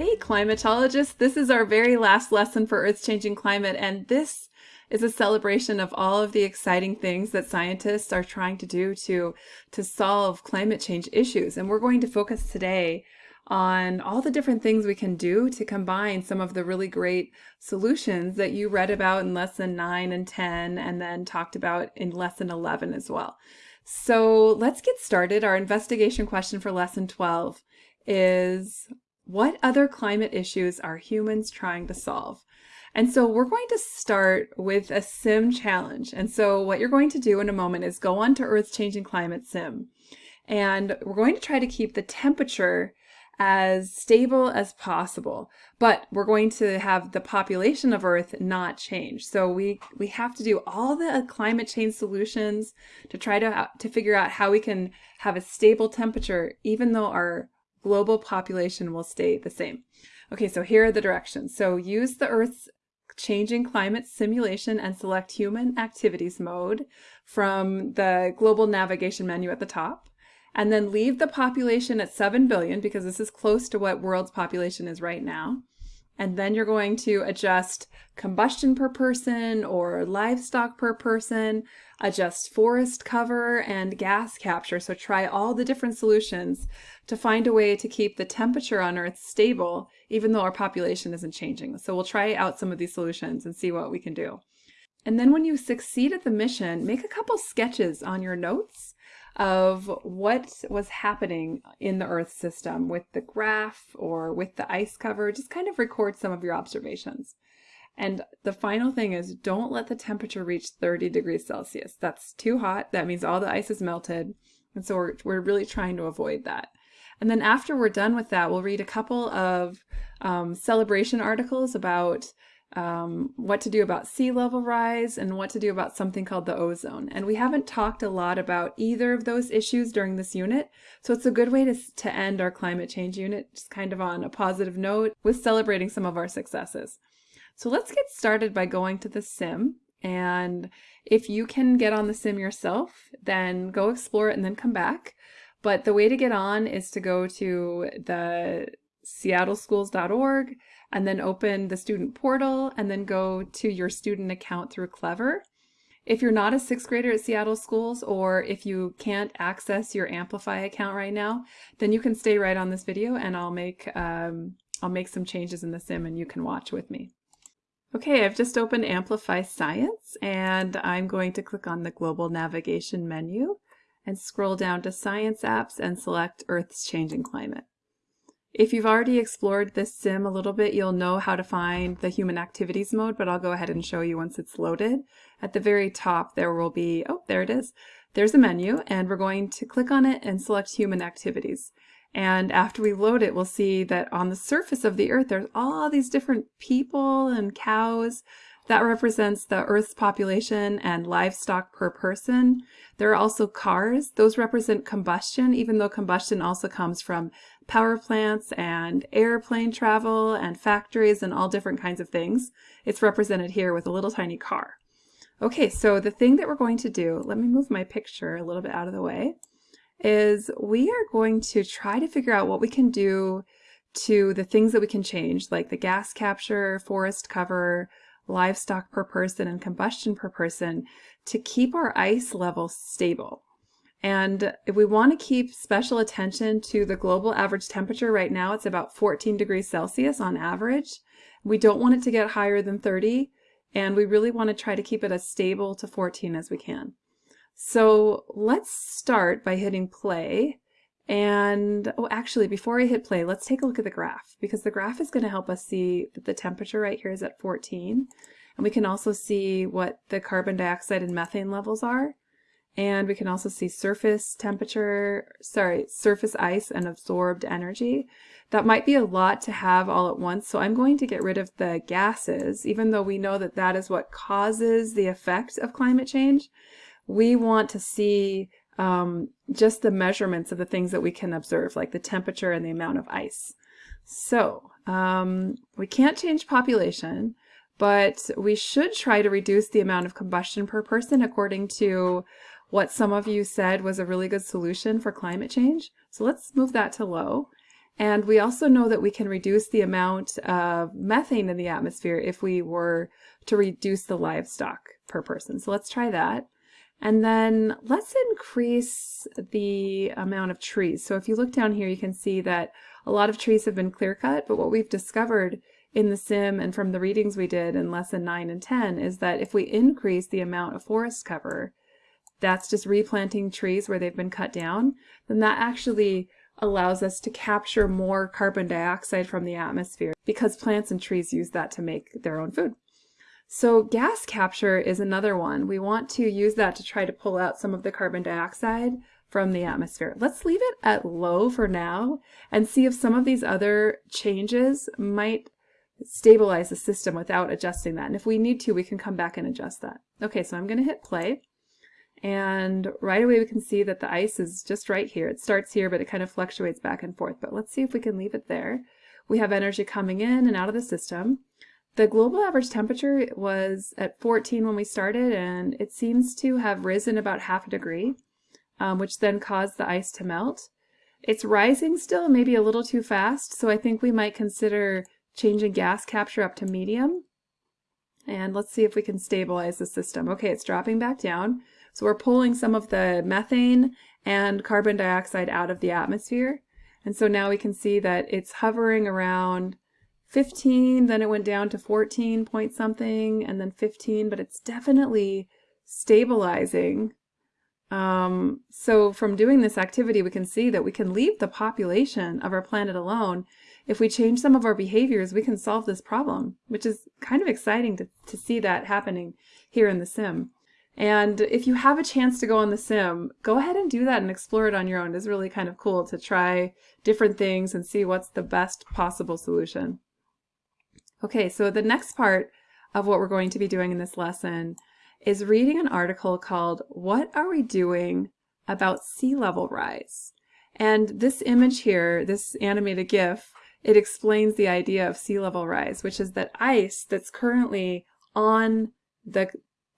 Hey climatologists, this is our very last lesson for Earth's Changing Climate and this is a celebration of all of the exciting things that scientists are trying to do to, to solve climate change issues. And we're going to focus today on all the different things we can do to combine some of the really great solutions that you read about in lesson 9 and 10 and then talked about in lesson 11 as well. So let's get started. Our investigation question for lesson 12 is what other climate issues are humans trying to solve? And so we're going to start with a sim challenge. And so what you're going to do in a moment is go on to Earth's Changing Climate Sim. And we're going to try to keep the temperature as stable as possible, but we're going to have the population of Earth not change. So we, we have to do all the uh, climate change solutions to try to, uh, to figure out how we can have a stable temperature, even though our global population will stay the same. Okay, so here are the directions. So use the Earth's changing climate simulation and select human activities mode from the global navigation menu at the top. And then leave the population at 7 billion because this is close to what world's population is right now. And then you're going to adjust combustion per person or livestock per person, adjust forest cover and gas capture. So try all the different solutions to find a way to keep the temperature on Earth stable, even though our population isn't changing. So we'll try out some of these solutions and see what we can do. And then when you succeed at the mission, make a couple sketches on your notes of what was happening in the Earth system with the graph or with the ice cover. Just kind of record some of your observations. And the final thing is don't let the temperature reach 30 degrees Celsius. That's too hot. That means all the ice is melted. And so we're, we're really trying to avoid that. And then after we're done with that, we'll read a couple of um, celebration articles about um, what to do about sea level rise and what to do about something called the ozone. And we haven't talked a lot about either of those issues during this unit, so it's a good way to, to end our climate change unit just kind of on a positive note with celebrating some of our successes. So let's get started by going to the sim and if you can get on the sim yourself, then go explore it and then come back. But the way to get on is to go to the seattleschools.org and then open the student portal and then go to your student account through Clever. If you're not a sixth grader at Seattle Schools or if you can't access your Amplify account right now, then you can stay right on this video and I'll make, um, I'll make some changes in the sim and you can watch with me. Okay, I've just opened Amplify Science and I'm going to click on the Global Navigation menu and scroll down to Science Apps and select Earth's Changing Climate. If you've already explored this sim a little bit, you'll know how to find the human activities mode, but I'll go ahead and show you once it's loaded. At the very top, there will be, oh, there it is. There's a menu, and we're going to click on it and select human activities. And after we load it, we'll see that on the surface of the earth, there's all these different people and cows. That represents the Earth's population and livestock per person. There are also cars. Those represent combustion, even though combustion also comes from power plants and airplane travel and factories and all different kinds of things. It's represented here with a little tiny car. Okay, so the thing that we're going to do, let me move my picture a little bit out of the way, is we are going to try to figure out what we can do to the things that we can change, like the gas capture, forest cover, livestock per person, and combustion per person, to keep our ice level stable. And if we want to keep special attention to the global average temperature right now, it's about 14 degrees Celsius on average. We don't want it to get higher than 30, and we really want to try to keep it as stable to 14 as we can. So let's start by hitting play. And, oh, actually, before I hit play, let's take a look at the graph, because the graph is going to help us see that the temperature right here is at 14. And we can also see what the carbon dioxide and methane levels are. And we can also see surface temperature, sorry, surface ice and absorbed energy. That might be a lot to have all at once, so I'm going to get rid of the gases, even though we know that that is what causes the effect of climate change. We want to see um, just the measurements of the things that we can observe, like the temperature and the amount of ice. So um, we can't change population, but we should try to reduce the amount of combustion per person according to what some of you said was a really good solution for climate change. So let's move that to low. And we also know that we can reduce the amount of methane in the atmosphere if we were to reduce the livestock per person. So let's try that. And then let's increase the amount of trees. So if you look down here, you can see that a lot of trees have been clear cut, but what we've discovered in the sim and from the readings we did in lesson 9 and 10 is that if we increase the amount of forest cover, that's just replanting trees where they've been cut down, then that actually allows us to capture more carbon dioxide from the atmosphere because plants and trees use that to make their own food. So gas capture is another one. We want to use that to try to pull out some of the carbon dioxide from the atmosphere. Let's leave it at low for now and see if some of these other changes might stabilize the system without adjusting that. And if we need to, we can come back and adjust that. Okay, so I'm going to hit play. And right away we can see that the ice is just right here. It starts here, but it kind of fluctuates back and forth. But let's see if we can leave it there. We have energy coming in and out of the system. The global average temperature was at 14 when we started, and it seems to have risen about half a degree, um, which then caused the ice to melt. It's rising still, maybe a little too fast, so I think we might consider changing gas capture up to medium. And let's see if we can stabilize the system. Okay, it's dropping back down. So we're pulling some of the methane and carbon dioxide out of the atmosphere. And so now we can see that it's hovering around 15, then it went down to 14 point something, and then 15, but it's definitely stabilizing. Um, so from doing this activity, we can see that we can leave the population of our planet alone. If we change some of our behaviors, we can solve this problem, which is kind of exciting to, to see that happening here in the sim. And if you have a chance to go on the sim, go ahead and do that and explore it on your own. It's really kind of cool to try different things and see what's the best possible solution. Okay, so the next part of what we're going to be doing in this lesson is reading an article called What Are We Doing About Sea Level Rise? And this image here, this animated GIF, it explains the idea of sea level rise, which is that ice that's currently on the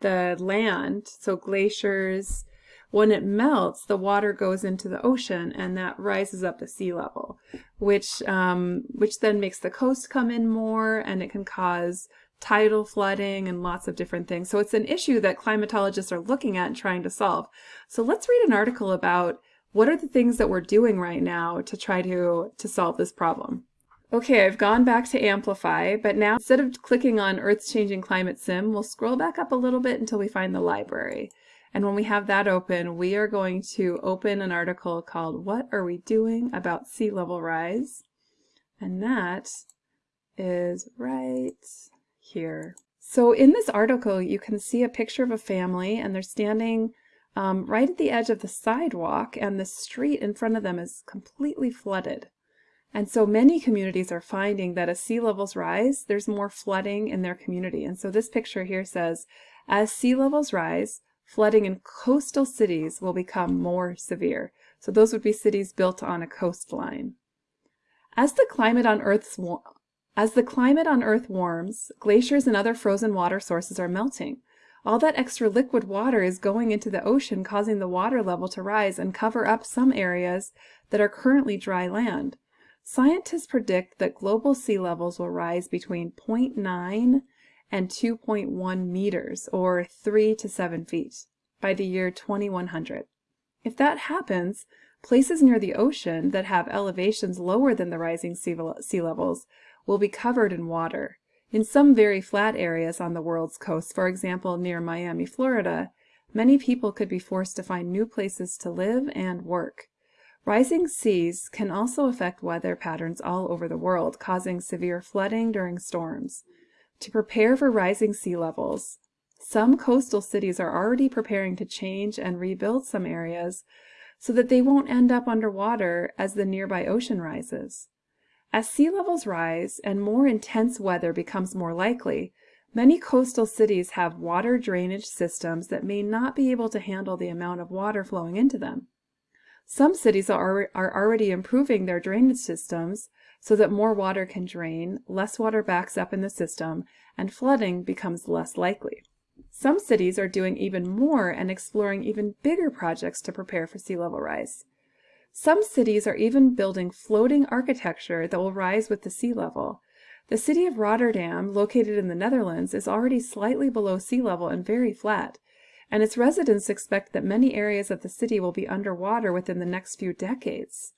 the land, so glaciers, when it melts, the water goes into the ocean and that rises up the sea level, which, um, which then makes the coast come in more and it can cause tidal flooding and lots of different things. So it's an issue that climatologists are looking at and trying to solve. So let's read an article about what are the things that we're doing right now to try to, to solve this problem. Okay, I've gone back to Amplify, but now instead of clicking on Earth's Changing Climate Sim, we'll scroll back up a little bit until we find the library. And when we have that open, we are going to open an article called What Are We Doing About Sea Level Rise? And that is right here. So in this article, you can see a picture of a family and they're standing um, right at the edge of the sidewalk and the street in front of them is completely flooded. And so many communities are finding that as sea levels rise, there's more flooding in their community. And so this picture here says, as sea levels rise, flooding in coastal cities will become more severe. So those would be cities built on a coastline. As the climate on Earth's as the climate on Earth warms, glaciers and other frozen water sources are melting. All that extra liquid water is going into the ocean, causing the water level to rise and cover up some areas that are currently dry land. Scientists predict that global sea levels will rise between 0.9 and 2.1 meters, or 3 to 7 feet, by the year 2100. If that happens, places near the ocean that have elevations lower than the rising sea, levels will be covered in water. In some very flat areas on the world's coast, for example near Miami, Florida, many people could be forced to find new places to live and work. Rising seas can also affect weather patterns all over the world, causing severe flooding during storms. To prepare for rising sea levels, some coastal cities are already preparing to change and rebuild some areas so that they won't end up underwater as the nearby ocean rises. As sea levels rise and more intense weather becomes more likely, many coastal cities have water drainage systems that may not be able to handle the amount of water flowing into them. Some cities are, are already improving their drainage systems so that more water can drain, less water backs up in the system, and flooding becomes less likely. Some cities are doing even more and exploring even bigger projects to prepare for sea level rise. Some cities are even building floating architecture that will rise with the sea level. The city of Rotterdam, located in the Netherlands, is already slightly below sea level and very flat, and its residents expect that many areas of the city will be underwater within the next few decades.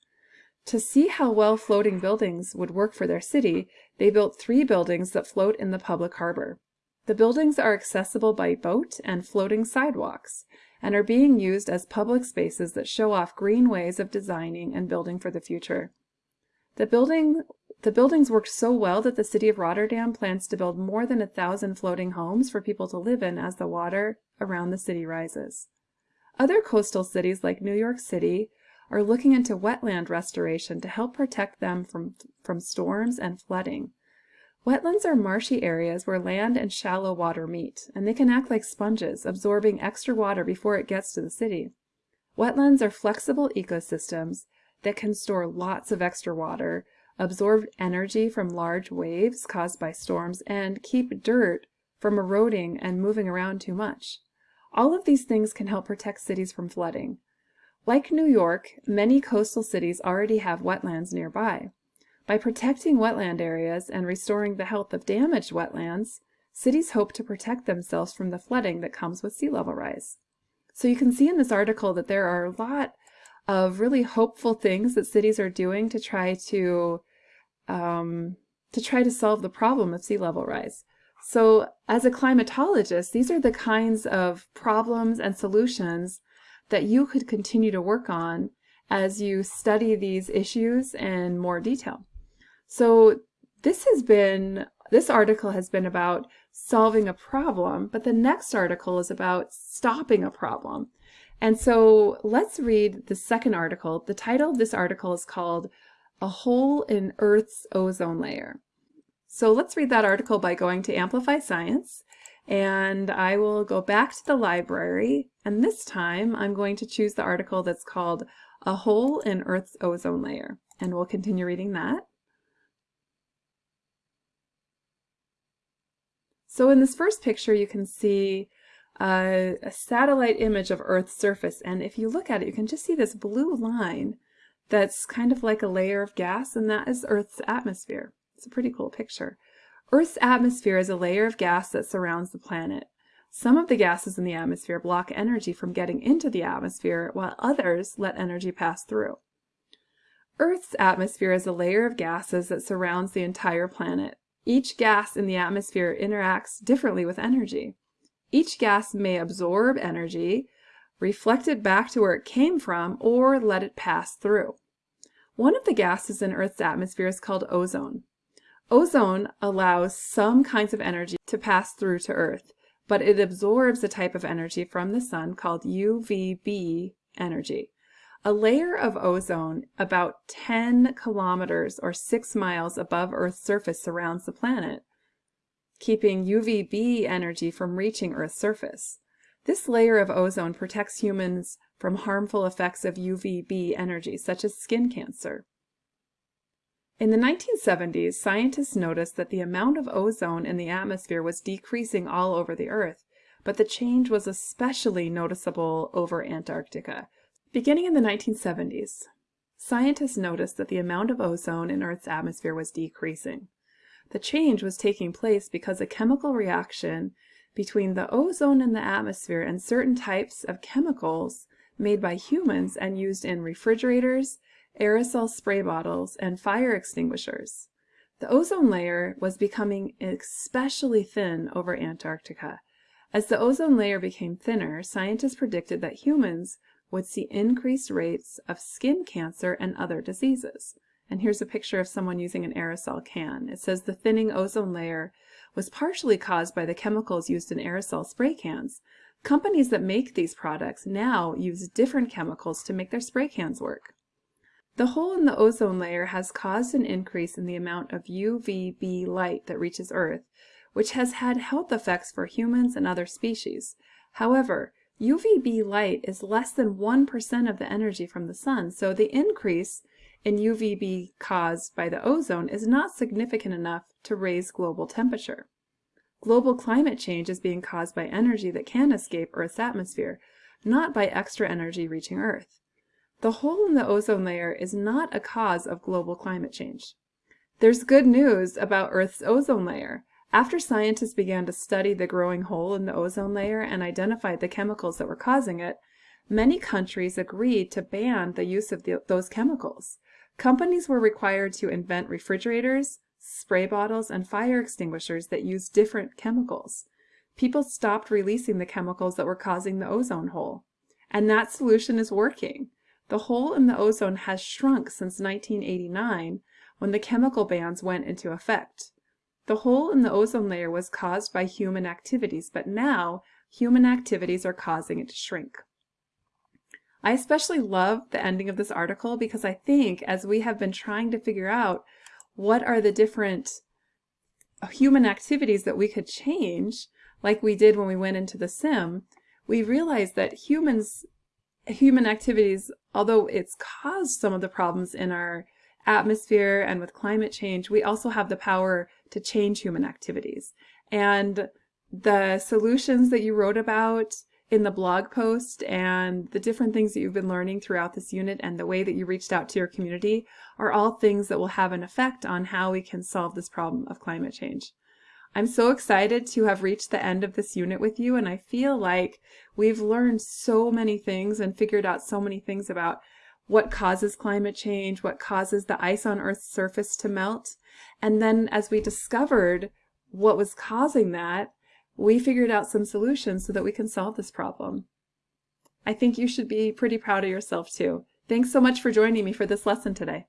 To see how well floating buildings would work for their city, they built three buildings that float in the public harbor. The buildings are accessible by boat and floating sidewalks, and are being used as public spaces that show off green ways of designing and building for the future. The, building, the buildings worked so well that the city of Rotterdam plans to build more than a thousand floating homes for people to live in as the water around the city rises. Other coastal cities like New York City are looking into wetland restoration to help protect them from, from storms and flooding. Wetlands are marshy areas where land and shallow water meet, and they can act like sponges, absorbing extra water before it gets to the city. Wetlands are flexible ecosystems that can store lots of extra water, absorb energy from large waves caused by storms, and keep dirt from eroding and moving around too much. All of these things can help protect cities from flooding. Like New York, many coastal cities already have wetlands nearby. By protecting wetland areas and restoring the health of damaged wetlands, cities hope to protect themselves from the flooding that comes with sea level rise. So you can see in this article that there are a lot of really hopeful things that cities are doing to try to um, to try to solve the problem of sea level rise. So as a climatologist, these are the kinds of problems and solutions that you could continue to work on as you study these issues in more detail. So this has been, this article has been about solving a problem, but the next article is about stopping a problem. And so let's read the second article. The title of this article is called A Hole in Earth's Ozone Layer. So let's read that article by going to Amplify Science and I will go back to the library and this time I'm going to choose the article that's called A Hole in Earth's Ozone Layer and we'll continue reading that. So in this first picture, you can see a, a, satellite image of Earth's surface. And if you look at it, you can just see this blue line that's kind of like a layer of gas, and that is Earth's atmosphere. It's a pretty cool picture. Earth's atmosphere is a layer of gas that surrounds the planet. Some of the gases in the atmosphere block energy from getting into the atmosphere, while others let energy pass through. Earth's atmosphere is a layer of gases that surrounds the entire planet. Each gas in the atmosphere interacts differently with energy. Each gas may absorb energy, reflect it back to where it came from, or let it pass through. One of the gases in Earth's atmosphere is called ozone. Ozone allows some kinds of energy to pass through to Earth, but it absorbs a type of energy from the sun called UVB energy. A layer of ozone about 10 kilometers or 6 miles above Earth's surface surrounds the planet, keeping UVB energy from reaching Earth's surface. This layer of ozone protects humans from harmful effects of UVB energy, such as skin cancer. In the 1970s, scientists noticed that the amount of ozone in the atmosphere was decreasing all over the Earth, but the change was especially noticeable over Antarctica, Beginning in the 1970s, scientists noticed that the amount of ozone in Earth's atmosphere was decreasing. The change was taking place because a chemical reaction between the ozone in the atmosphere and certain types of chemicals made by humans and used in refrigerators, aerosol spray bottles, and fire extinguishers. The ozone layer was becoming especially thin over Antarctica. As the ozone layer became thinner, scientists predicted that humans would see increased rates of skin cancer and other diseases. And here's a picture of someone using an aerosol can. It says the thinning ozone layer was partially caused by the chemicals used in aerosol spray cans. Companies that make these products now use different chemicals to make their spray cans work. The hole in the ozone layer has caused an increase in the amount of UVB light that reaches Earth, which has had health effects for humans and other species. However, UVB light is less than 1% of the energy from the sun, so the increase in UVB caused by the ozone is not significant enough to raise global temperature. Global climate change is being caused by energy that can escape Earth's atmosphere, not by extra energy reaching Earth. The hole in the ozone layer is not a cause of global climate change. There's good news about Earth's ozone layer. After scientists began to study the growing hole in the ozone layer and identified the chemicals that were causing it, many countries agreed to ban the use of the, those chemicals. Companies were required to invent refrigerators, spray bottles, and fire extinguishers that use different chemicals. People stopped releasing the chemicals that were causing the ozone hole. And that solution is working. The hole in the ozone has shrunk since 1989 when the chemical bans went into effect. The hole in the ozone layer was caused by human activities, but now human activities are causing it to shrink. I especially love the ending of this article because I think as we have been trying to figure out what are the different human activities that we could change, like we did when we went into the sim, we realized that humans human activities, although it's caused some of the problems in our atmosphere and with climate change, we also have the power to change human activities. And the solutions that you wrote about in the blog post and the different things that you've been learning throughout this unit and the way that you reached out to your community are all things that will have an effect on how we can solve this problem of climate change. I'm so excited to have reached the end of this unit with you and I feel like we've learned so many things and figured out so many things about what causes climate change, what causes the ice on Earth's surface to melt. And then as we discovered what was causing that, we figured out some solutions so that we can solve this problem. I think you should be pretty proud of yourself too. Thanks so much for joining me for this lesson today.